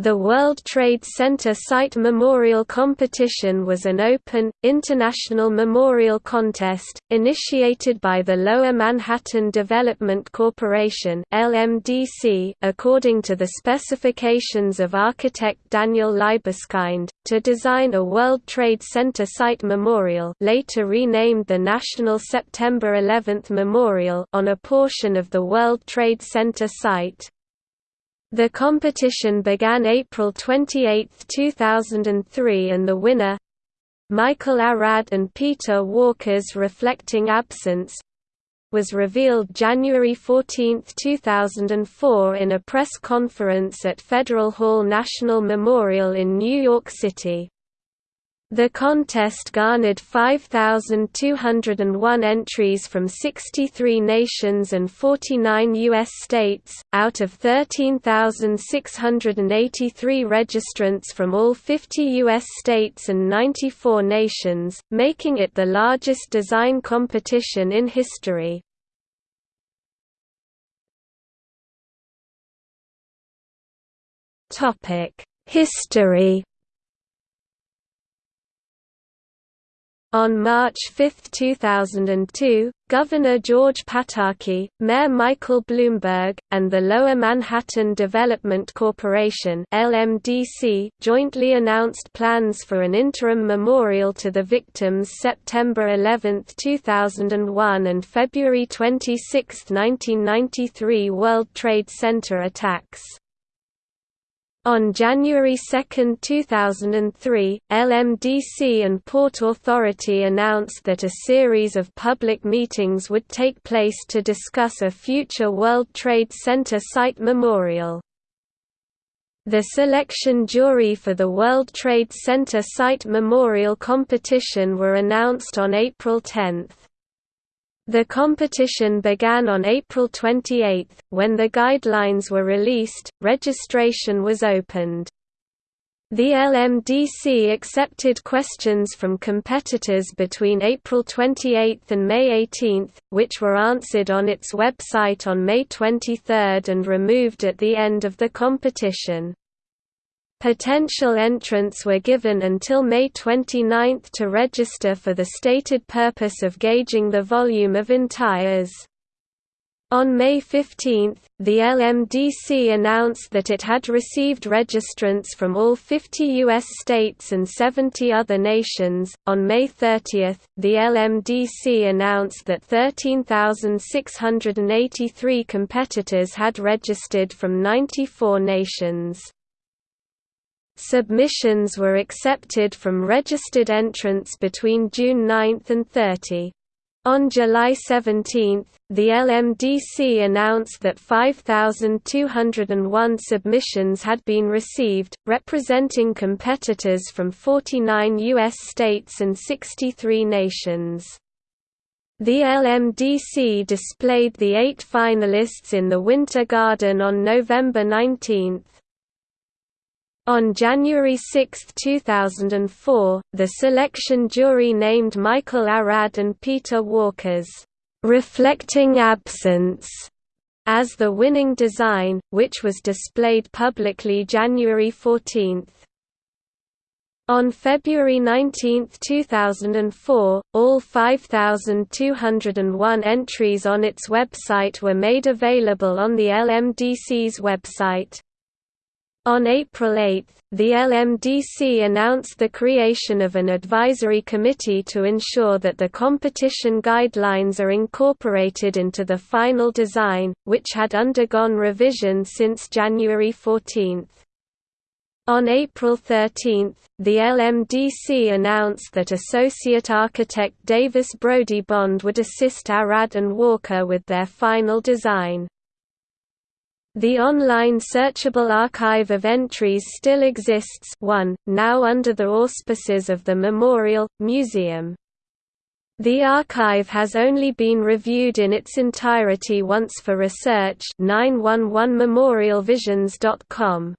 The World Trade Center Site Memorial Competition was an open, international memorial contest, initiated by the Lower Manhattan Development Corporation LMDC, according to the specifications of architect Daniel Libeskind, to design a World Trade Center Site Memorial later renamed the National September 11 Memorial on a portion of the World Trade Center site. The competition began April 28, 2003 and the winner Michael Arad and Peter Walker's Reflecting Absence was revealed January 14, 2004 in a press conference at Federal Hall National Memorial in New York City. The contest garnered 5,201 entries from 63 nations and 49 U.S. states, out of 13,683 registrants from all 50 U.S. states and 94 nations, making it the largest design competition in history. History On March 5, 2002, Governor George Pataki, Mayor Michael Bloomberg, and the Lower Manhattan Development Corporation (LMDC) jointly announced plans for an interim memorial to the victims September 11, 2001 and February 26, 1993 World Trade Center attacks. On January 2, 2003, LMDC and Port Authority announced that a series of public meetings would take place to discuss a future World Trade Center site memorial. The selection jury for the World Trade Center Site Memorial competition were announced on April 10. The competition began on April 28, when the guidelines were released, registration was opened. The LMDC accepted questions from competitors between April 28 and May 18, which were answered on its website on May 23 and removed at the end of the competition. Potential entrants were given until May 29 to register for the stated purpose of gauging the volume of entires. On May 15, the LMDC announced that it had received registrants from all 50 U.S. states and 70 other nations. On May 30, the LMDC announced that 13,683 competitors had registered from 94 nations. Submissions were accepted from registered entrants between June 9 and 30. On July 17, the LMDC announced that 5,201 submissions had been received, representing competitors from 49 U.S. states and 63 nations. The LMDC displayed the eight finalists in the Winter Garden on November 19. On January 6, 2004, the selection jury named Michael Arad and Peter Walker's "'Reflecting Absence' as the winning design, which was displayed publicly January 14. On February 19, 2004, all 5,201 entries on its website were made available on the LMDC's website. On April 8, the LMDC announced the creation of an advisory committee to ensure that the competition guidelines are incorporated into the final design, which had undergone revision since January 14. On April 13, the LMDC announced that Associate Architect Davis Brody Bond would assist Arad and Walker with their final design. The online searchable archive of entries still exists 1, now under the auspices of the Memorial, Museum. The archive has only been reviewed in its entirety once for research 911memorialvisions.com.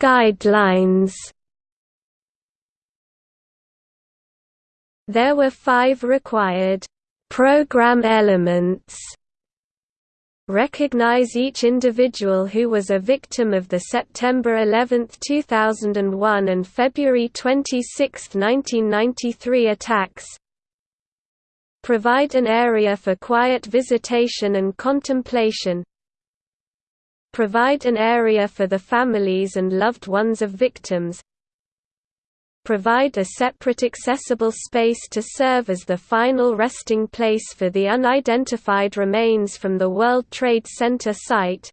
Guidelines There were five required program elements. Recognize each individual who was a victim of the September 11, 2001 and February 26, 1993 attacks. Provide an area for quiet visitation and contemplation. Provide an area for the families and loved ones of victims provide a separate accessible space to serve as the final resting place for the unidentified remains from the World Trade Center site.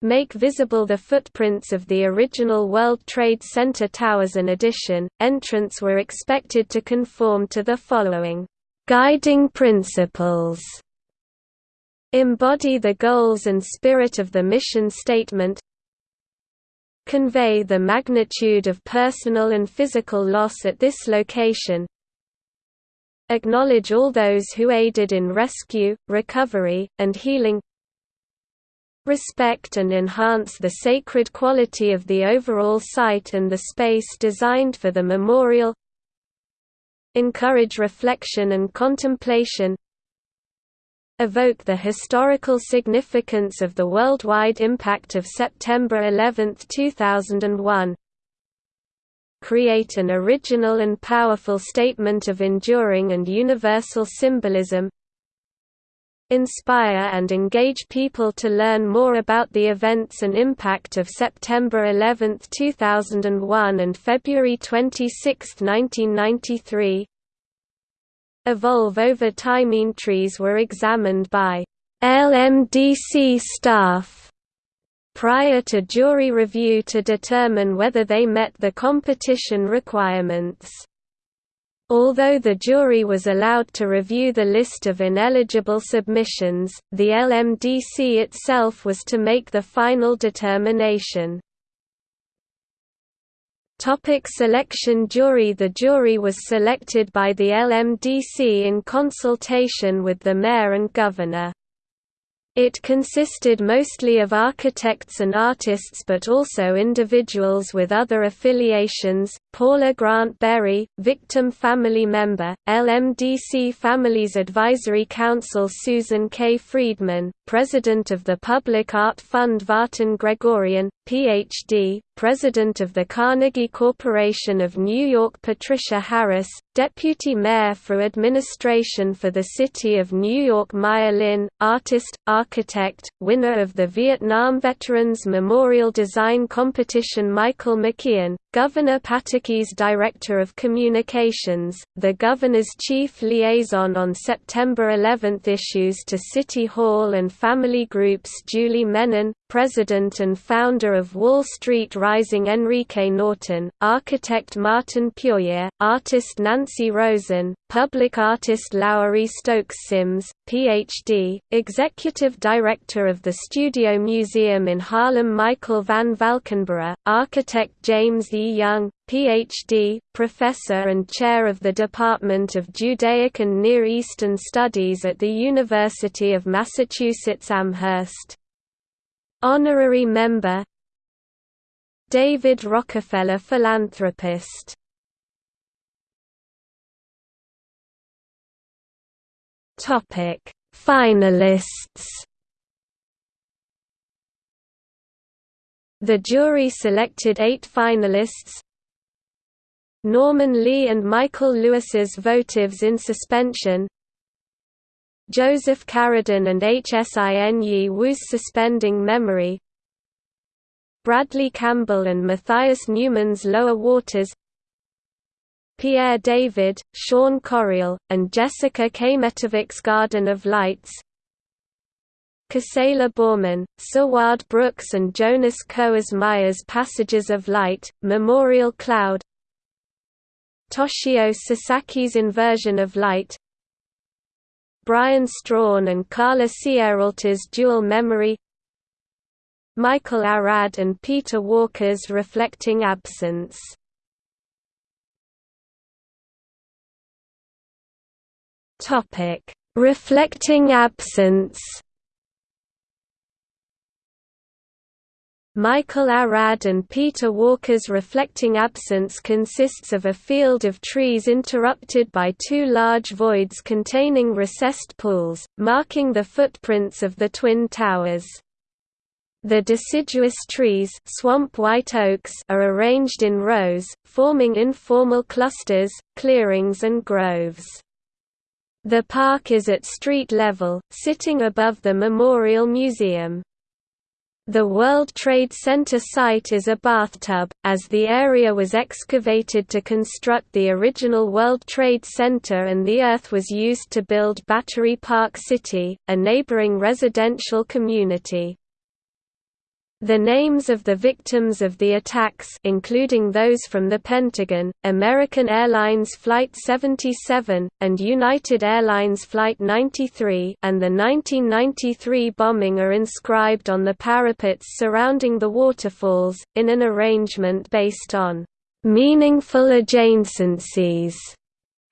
Make visible the footprints of the original World Trade Center towers in addition, entrants were expected to conform to the following guiding principles. Embody the goals and spirit of the mission statement convey the magnitude of personal and physical loss at this location. Acknowledge all those who aided in rescue, recovery, and healing. Respect and enhance the sacred quality of the overall site and the space designed for the memorial. Encourage reflection and contemplation evoke the historical significance of the worldwide impact of September 11, 2001 create an original and powerful statement of enduring and universal symbolism. Inspire and engage people to learn more about the events and impact of September 11, 2001 and February 26, 1993 evolve over time. Entries were examined by LMDC staff prior to jury review to determine whether they met the competition requirements. Although the jury was allowed to review the list of ineligible submissions, the LMDC itself was to make the final determination. Topic selection Jury The jury was selected by the LMDC in consultation with the mayor and governor. It consisted mostly of architects and artists but also individuals with other affiliations, Paula Grant Berry, victim family member, LMDC Families Advisory Council Susan K. Freedman, President of the Public Art Fund Vartan Gregorian, Ph.D., President of the Carnegie Corporation of New York Patricia Harris, Deputy Mayor for Administration for the City of New York Maya Lin, artist, architect, winner of the Vietnam Veterans Memorial Design Competition Michael McKeon, Governor Pataki's Director of Communications, the Governor's Chief Liaison on September 11 issues to City Hall and family groups Julie Menin, President and founder of Wall Street Rising Enrique Norten, architect Martin Puryear, artist Nancy Rosen, public artist Lowery Stokes Sims, Ph.D., executive director of the Studio Museum in Harlem Michael van Valkenburgh, architect James E. Young, Ph.D., professor and chair of the Department of Judaic and Near Eastern Studies at the University of Massachusetts Amherst. Honorary member David Rockefeller philanthropist. Topic Finalists. The jury selected eight finalists. Norman Lee and Michael Lewis's votives in suspension Joseph Karadin and Hsin Yi Wu's suspending memory. Bradley Campbell and Matthias Neumann's Lower Waters. Pierre David, Sean Corriel, and Jessica Kmetovic's Garden of Lights. Gisela Baurmann, Sawad Brooks and Jonas Coersmeier's Passages of Light, Memorial Cloud. Toshio Sasaki's Inversion of Light Brian Strawn and Karla Sierralta's Dual Memory Michael Arad and Peter Walker's Reflecting Absence. Reflecting absence Michael Arad and Peter Walker's reflecting absence consists of a field of trees interrupted by two large voids containing recessed pools, marking the footprints of the Twin Towers. The deciduous trees swamp white oaks are arranged in rows, forming informal clusters, clearings and groves. The park is at street level, sitting above the Memorial Museum. The World Trade Center site is a bathtub, as the area was excavated to construct the original World Trade Center and the earth was used to build Battery Park City, a neighboring residential community. The names of the victims of the attacks including those from the Pentagon, American Airlines Flight 77, and United Airlines Flight 93 and the 1993 bombing are inscribed on the parapets surrounding the waterfalls, in an arrangement based on "...meaningful adjacencies."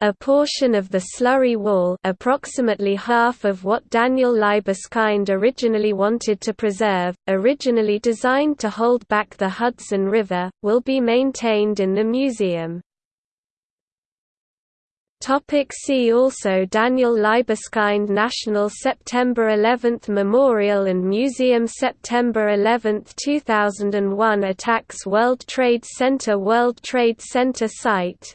A portion of the slurry wall approximately half of what Daniel Libeskind originally wanted to preserve, originally designed to hold back the Hudson River, will be maintained in the museum. See also Daniel Libeskind National September 11 Memorial and Museum September 11, 2001 Attacks World Trade Center World Trade Center Site